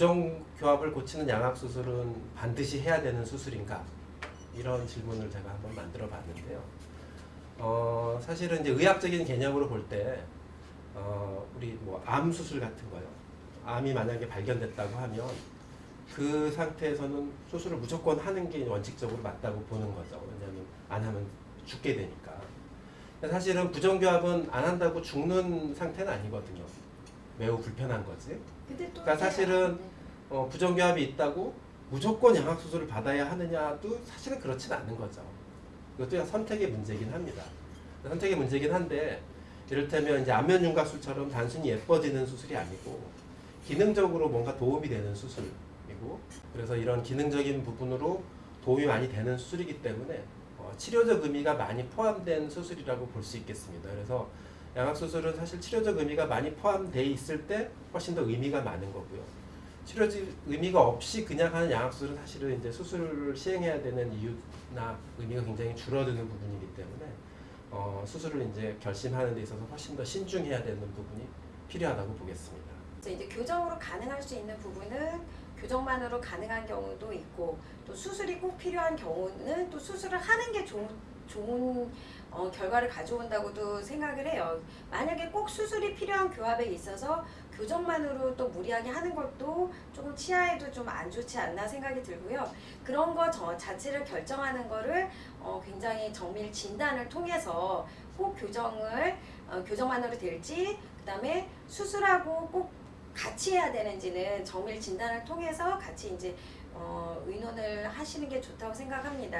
부정교합을 고치는 양악수술은 반드시 해야 되는 수술인가? 이런 질문을 제가 한번 만들어 봤는데요. 어, 사실은 이제 의학적인 개념으로 볼 때, 어, 우리 뭐 암 수술 같은 거요. 암이 만약에 발견됐다고 하면 그 상태에서는 수술을 무조건 하는 게 원칙적으로 맞다고 보는 거죠. 왜냐하면 안 하면 죽게 되니까. 사실은 부정교합은 안 한다고 죽는 상태는 아니거든요. 매우 불편한 거지. 그러니까 사실은 어, 부정교합이 있다고 무조건 양악수술을 받아야 하느냐도 사실은 그렇진 않은 거죠. 이것도 그냥 선택의 문제긴 합니다. 선택의 문제긴 한데 이를테면 이제 안면 윤곽술처럼 단순히 예뻐지는 수술이 아니고 기능적으로 뭔가 도움이 되는 수술이고 그래서 이런 기능적인 부분으로 도움이 많이 되는 수술이기 때문에 어, 치료적 의미가 많이 포함된 수술이라고 볼 수 있겠습니다. 그래서 양악수술은 사실 치료적 의미가 많이 포함되어 있을 때 훨씬 더 의미가 많은 거고요. 치료적 의미가 없이 그냥 하는 양악수술은 사실은 이제 수술을 시행해야 되는 이유나 의미가 굉장히 줄어드는 부분이기 때문에 어, 수술을 이제 결심하는 데 있어서 훨씬 더 신중해야 되는 부분이 필요하다고 보겠습니다. 이제 교정으로 가능할 수 있는 부분은 교정만으로 가능한 경우도 있고 또 수술이 꼭 필요한 경우는 또 수술을 하는 게 좋은, 좋은 어, 결과를 가져온다고도 생각을 해요. 만약에 꼭 수술이 필요한 교합에 있어서 교정만으로 또 무리하게 하는 것도 조금 치아에도 좀 안 좋지 않나 생각이 들고요. 그런 거 저 자체를 결정하는 거를 어, 굉장히 정밀 진단을 통해서 꼭 교정을 어, 교정만으로 될지 그 다음에 수술하고 꼭 같이 해야 되는지는 정밀 진단을 통해서 같이 이제 어, 의논을 하시는 게 좋다고 생각합니다.